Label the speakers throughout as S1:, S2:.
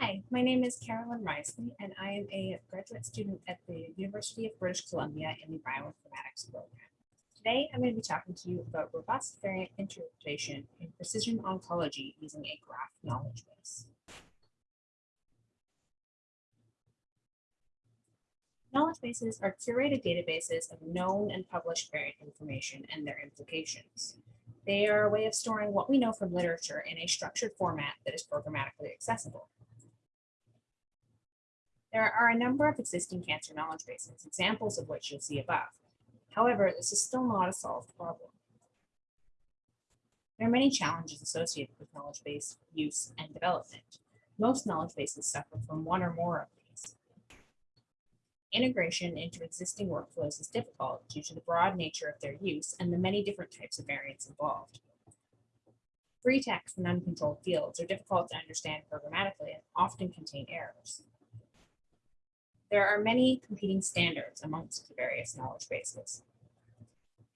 S1: Hi, my name is Caralyn Reisle, and I am a graduate student at the University of British Columbia in the bioinformatics program. Today, I'm going to be talking to you about robust variant interpretation in precision oncology using a graph knowledge base. Knowledge bases are curated databases of known and published variant information and their implications. They are a way of storing what we know from literature in a structured format that is programmatically accessible. There are a number of existing cancer knowledge bases, examples of which you'll see above. However, this is still not a solved problem. There are many challenges associated with knowledge base use and development. Most knowledge bases suffer from one or more of these. Integration into existing workflows is difficult due to the broad nature of their use and the many different types of variants involved. Free text and uncontrolled fields are difficult to understand programmatically and often contain errors. There are many competing standards amongst the various knowledge bases.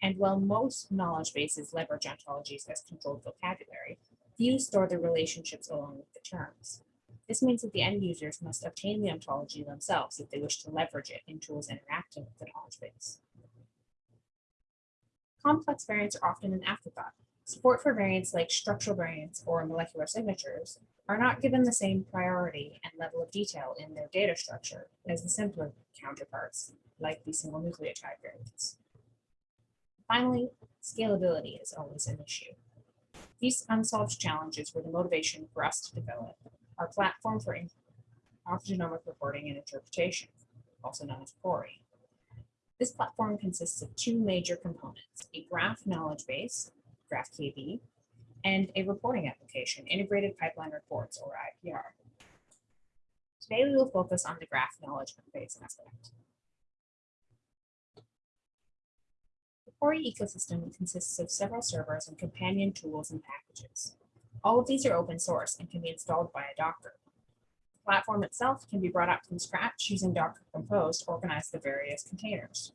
S1: And while most knowledge bases leverage ontologies as controlled vocabulary, few store the relationships along with the terms. This means that the end users must obtain the ontology themselves if they wish to leverage it in tools interacting with the knowledge base. Complex variants are often an afterthought. Support for variants like structural variants or molecular signatures are not given the same priority and level of detail in their data structure as the simpler counterparts, like the single nucleotide variants. Finally, scalability is always an issue. These unsolved challenges were the motivation for us to develop our platform for oncogenomic reporting and interpretation, also known as PORI. This platform consists of two major components, a graph knowledge base, GraphKB, and a reporting application, Integrated Pipeline Reports, or IPR. Today, we will focus on the graph knowledge base aspect. The Pori ecosystem consists of several servers and companion tools and packages. All of these are open source and can be installed by a Docker. The platform itself can be brought up from scratch using Docker Compose to organize the various containers.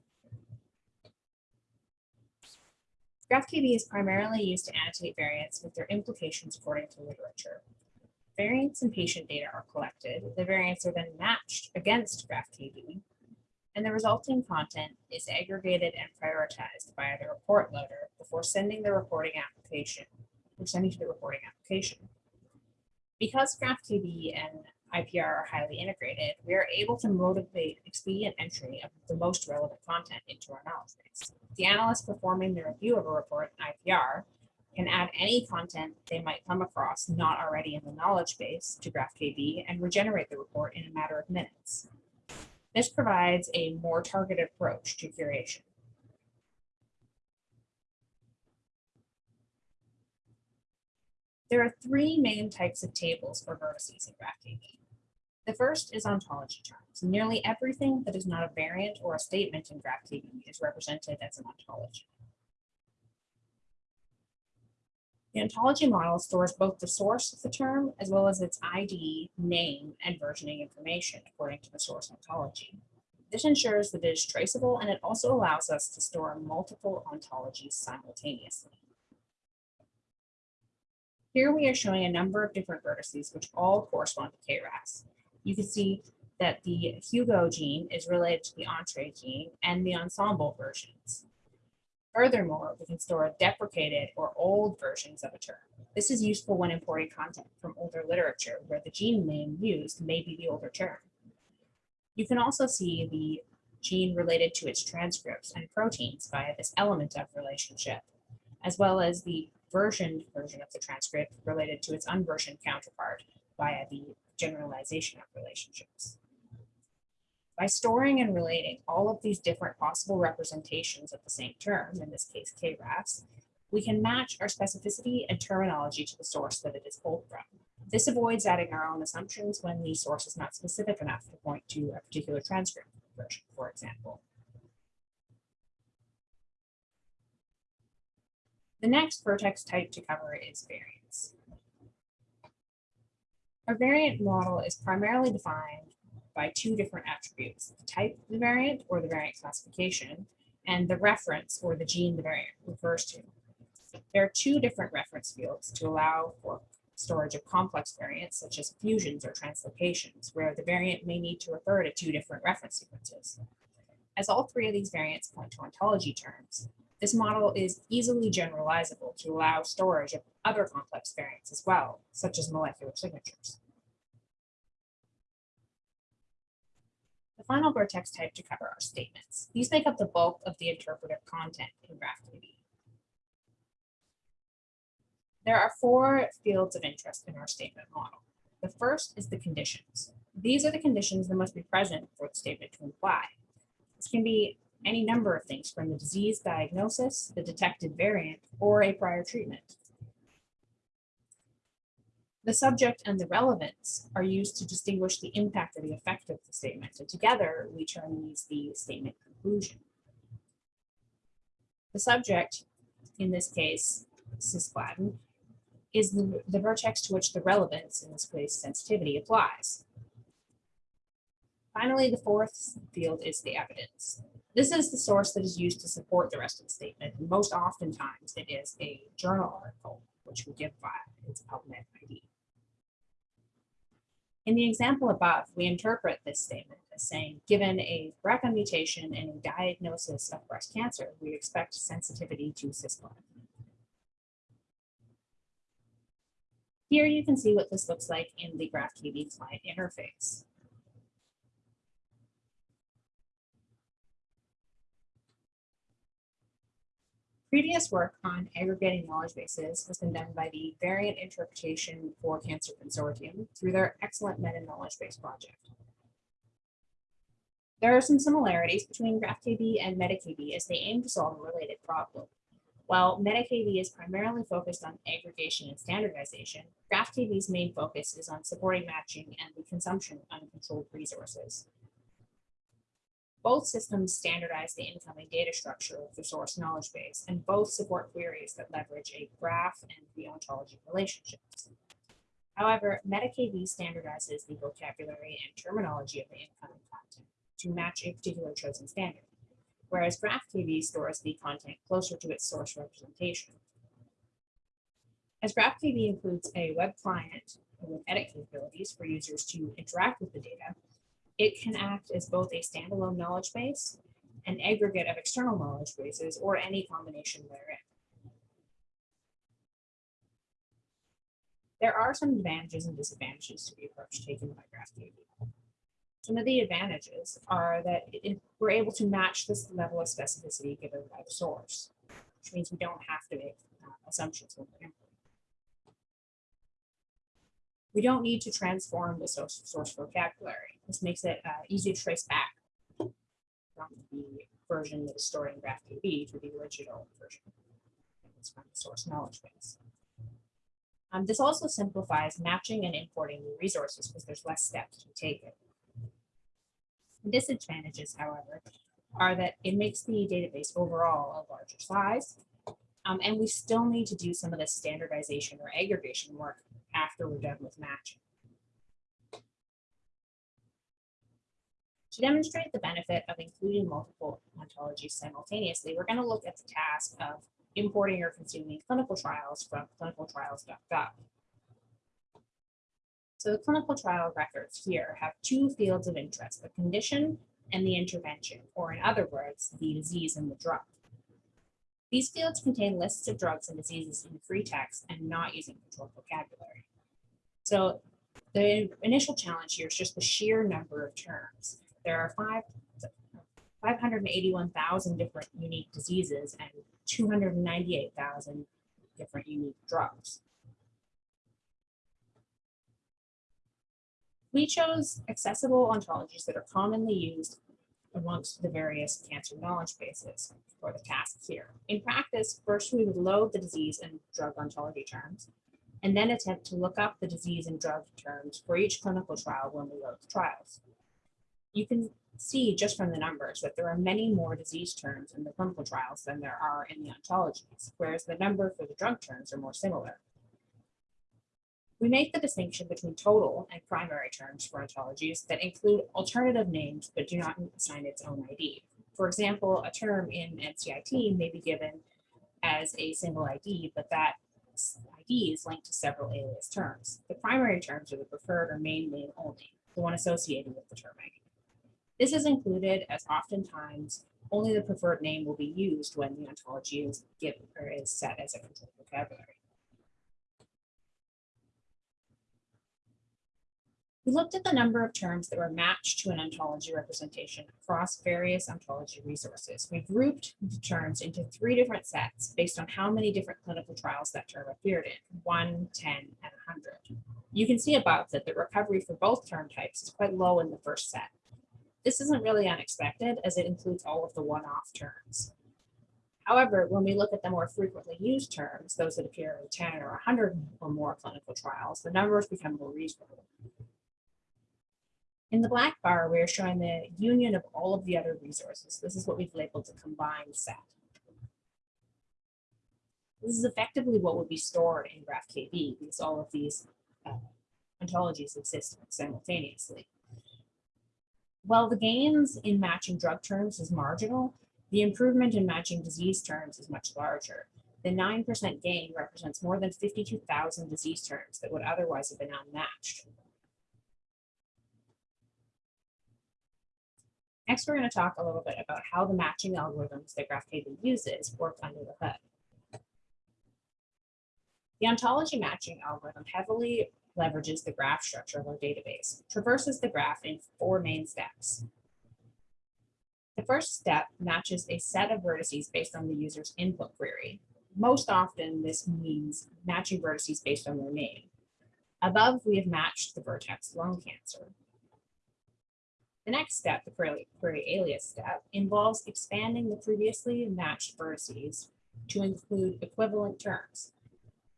S1: GraphKB is primarily used to annotate variants with their implications according to literature. Variants and patient data are collected. The variants are then matched against GraphKB, and the resulting content is aggregated and prioritized by the report loader before sending the reporting application, or sending to the reporting application. Because GraphKB and IPR are highly integrated, we are able to motivate expedient entry of the most relevant content into our knowledge base. The analyst performing the review of a report in IPR can add any content they might come across not already in the knowledge base to GraphKB and regenerate the report in a matter of minutes. This provides a more targeted approach to curation. There are three main types of tables for vertices in GraphKB. The first is ontology terms. Nearly everything that is not a variant or a statement in GraphKB is represented as an ontology. The ontology model stores both the source of the term as well as its ID, name, and versioning information according to the source ontology. This ensures that it is traceable and it also allows us to store multiple ontologies simultaneously. Here we are showing a number of different vertices which all correspond to KRAS you can see that the Hugo gene is related to the Entrez gene and the Ensembl versions. Furthermore, we can store deprecated or old versions of a term. This is useful when importing content from older literature where the gene name used may be the older term. You can also see the gene related to its transcripts and proteins via this element of relationship, as well as the versioned version of the transcript related to its unversioned counterpart via the generalization of relationships. By storing and relating all of these different possible representations of the same term, in this case KRAS, we can match our specificity and terminology to the source that it is pulled from. This avoids adding our own assumptions when the source is not specific enough to point to a particular transcript version, for example. The next vertex type to cover is variants. A variant model is primarily defined by two different attributes, the type of the variant or the variant classification, and the reference or the gene the variant refers to. There are two different reference fields to allow for storage of complex variants such as fusions or translocations, where the variant may need to refer to two different reference sequences. As all three of these variants point to ontology terms, this model is easily generalizable to allow storage of other complex variants as well, such as molecular signatures. The final vertex type to cover are statements. These make up the bulk of the interpretive content in GraphKB. There are four fields of interest in our statement model. The first is the conditions. These are the conditions that must be present for the statement to apply. This can be any number of things from the disease diagnosis, the detected variant, or a prior treatment. The subject and the relevance are used to distinguish the impact or the effect of the statement, and together we term these the statement conclusion. The subject, in this case, cisplatin, is the, the vertex to which the relevance, in this case sensitivity, applies. Finally, the fourth field is the evidence. This is the source that is used to support the rest of the statement. And most oftentimes it is a journal article, which we give by its PubMed ID. In the example above, we interpret this statement as saying, given a BRCA mutation and a diagnosis of breast cancer, we expect sensitivity to cisplatin. Here you can see what this looks like in the GraphKB client interface. Previous work on aggregating knowledge bases has been done by the Variant Interpretation for Cancer Consortium through their excellent meta-knowledge base project. There are some similarities between GraphKB and MetaKB as they aim to solve a related problem. While MetaKB is primarily focused on aggregation and standardization, GraphKB's main focus is on supporting matching and the consumption of uncontrolled resources. Both systems standardize the incoming data structure of the source knowledge base, and both support queries that leverage a graph and the ontology relationships. However, MetaKB standardizes the vocabulary and terminology of the incoming content to match a particular chosen standard, whereas GraphKB stores the content closer to its source representation. As GraphKB includes a web client with edit capabilities for users to interact with the data, it can act as both a standalone knowledge base, an aggregate of external knowledge bases, or any combination therein. There are some advantages and disadvantages to the approach taken by GraphKB. Some of the advantages are that it, we're able to match this level of specificity given by the source, which means we don't have to make uh, assumptions when we're we don't need to transform the source, source vocabulary. This makes it uh, easy to trace back from the version that is stored in GraphKB to the original version. It's from the source knowledge base. Um, this also simplifies matching and importing new resources because there's less steps to take it. Disadvantages, however, are that it makes the database overall a larger size, um, and we still need to do some of the standardization or aggregation work after we're done with matching. To demonstrate the benefit of including multiple ontologies simultaneously, we're going to look at the task of importing or consuming clinical trials from clinicaltrials.gov. So the clinical trial records here have two fields of interest, the condition and the intervention, or in other words, the disease and the drug. These fields contain lists of drugs and diseases in free text and not using controlled vocabulary. So the initial challenge here is just the sheer number of terms. There are five, 581,000 different unique diseases and 298,000 different unique drugs. We chose accessible ontologies that are commonly used amongst the various cancer knowledge bases for the tasks here. In practice, first we would load the disease and drug ontology terms, and then attempt to look up the disease and drug terms for each clinical trial when we load the trials. You can see just from the numbers that there are many more disease terms in the clinical trials than there are in the ontologies, whereas the number for the drug terms are more similar. We make the distinction between total and primary terms for ontologies that include alternative names but do not assign its own ID. For example, a term in NCIT may be given as a single ID, but that ID is linked to several alias terms. The primary terms are the preferred or main name only, the one associated with the term ID. This is included as oftentimes only the preferred name will be used when the ontology is given or is set as a controlled vocabulary. We looked at the number of terms that were matched to an ontology representation across various ontology resources. We grouped the terms into three different sets based on how many different clinical trials that term appeared in, 1, 10, and 100. You can see above that the recovery for both term types is quite low in the first set. This isn't really unexpected as it includes all of the one-off terms. However, when we look at the more frequently used terms, those that appear in 10 or 100 or more clinical trials, the numbers become more reasonable. In the black bar, we're showing the union of all of the other resources. This is what we've labeled the combined set. This is effectively what would be stored in GraphKB because all of these uh, ontologies exist simultaneously. While the gains in matching drug terms is marginal, the improvement in matching disease terms is much larger. The 9% gain represents more than 52,000 disease terms that would otherwise have been unmatched. Next, we're going to talk a little bit about how the matching algorithms that GraphKB uses work under the hood. The ontology matching algorithm heavily leverages the graph structure of our database, traverses the graph in four main steps. The first step matches a set of vertices based on the user's input query. Most often, this means matching vertices based on their name. Above, we have matched the vertex lung cancer. The next step, the query, query alias step, involves expanding the previously matched vertices to include equivalent terms.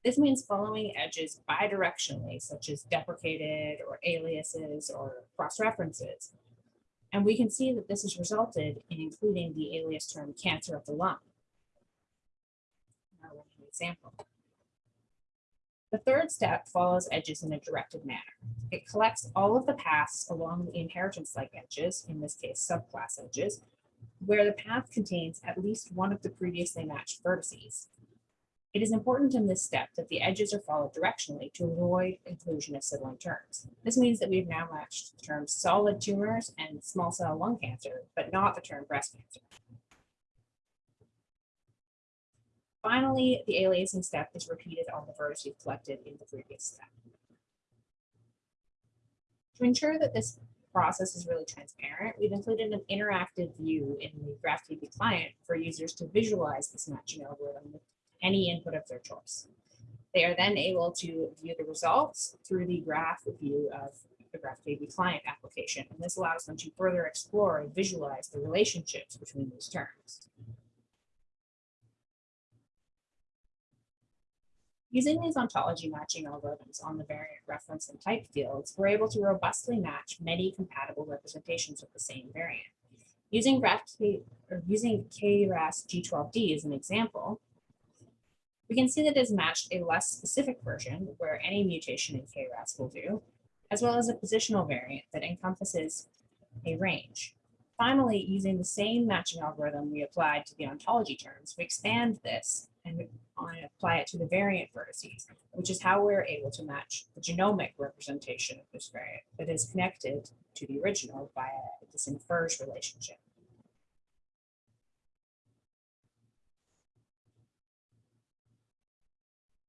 S1: This means following edges bidirectionally, such as deprecated or aliases or cross-references. And we can see that this has resulted in including the alias term cancer of the lung. Now, an example. The third step follows edges in a directed manner. It collects all of the paths along the inheritance-like edges, in this case subclass edges, where the path contains at least one of the previously matched vertices. It is important in this step that the edges are followed directionally to avoid inclusion of sibling terms. This means that we've now matched the terms solid tumors and small cell lung cancer, but not the term breast cancer. Finally, the aliasing step is repeated on the vertices collected in the previous step. To ensure that this process is really transparent, we've included an interactive view in the GraphKB client for users to visualize this matching algorithm with any input of their choice. They are then able to view the results through the graph view of the GraphKB client application, and this allows them to further explore and visualize the relationships between these terms. Using these ontology matching algorithms on the variant reference and type fields, we're able to robustly match many compatible representations of the same variant. Using, or using KRAS G12D as an example, we can see that it has matched a less specific version where any mutation in KRAS will do, as well as a positional variant that encompasses a range. Finally, using the same matching algorithm we applied to the ontology terms, we expand this and apply it to the variant vertices, which is how we're able to match the genomic representation of this variant that is connected to the original via this infers relationship.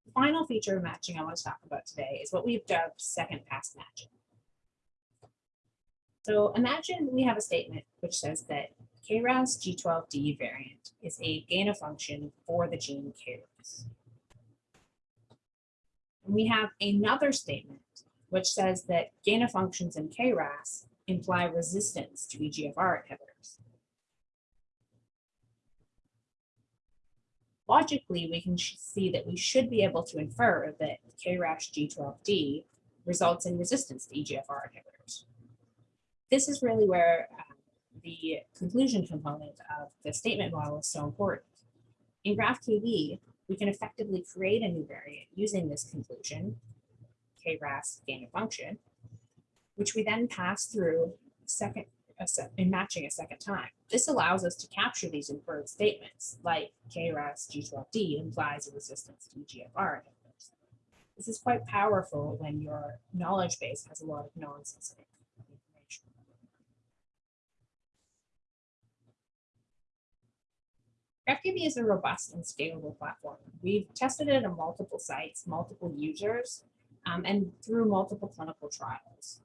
S1: The final feature of matching I want to talk about today is what we've dubbed second pass matching. So imagine we have a statement which says that KRAS G12D variant is a gain of function for the gene KRAS. And we have another statement which says that gain of functions in KRAS imply resistance to EGFR inhibitors. Logically, we can see that we should be able to infer that KRAS G12D results in resistance to EGFR inhibitors. This is really where uh, the conclusion component of the statement model is so important. In GraphKB, we can effectively create a new variant using this conclusion, KRAS gain of function, which we then pass through second in matching a second time. This allows us to capture these inferred statements like KRAS G12D implies a resistance to EGFR inhibitors. This is quite powerful when your knowledge base has a lot of non-specific information. GraphKB is a robust and scalable platform. We've tested it on multiple sites, multiple users, um, and through multiple clinical trials.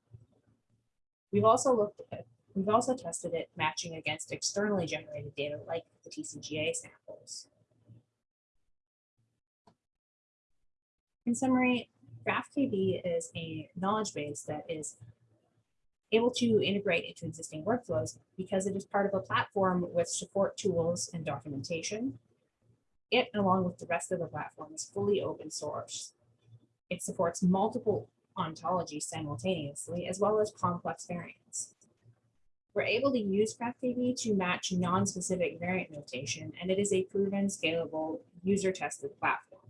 S1: We've also looked at, we've also tested it matching against externally generated data like the TCGA samples. In summary, GraphKB is a knowledge base that is able to integrate into existing workflows because it is part of a platform with support tools and documentation. It, along with the rest of the platform, is fully open source. It supports multiple ontologies simultaneously, as well as complex variants. We're able to use GraphKB to match non-specific variant notation, and it is a proven, scalable, user-tested platform.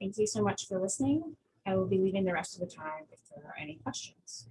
S1: Thank you so much for listening. I will be leaving the rest of the time if there are any questions.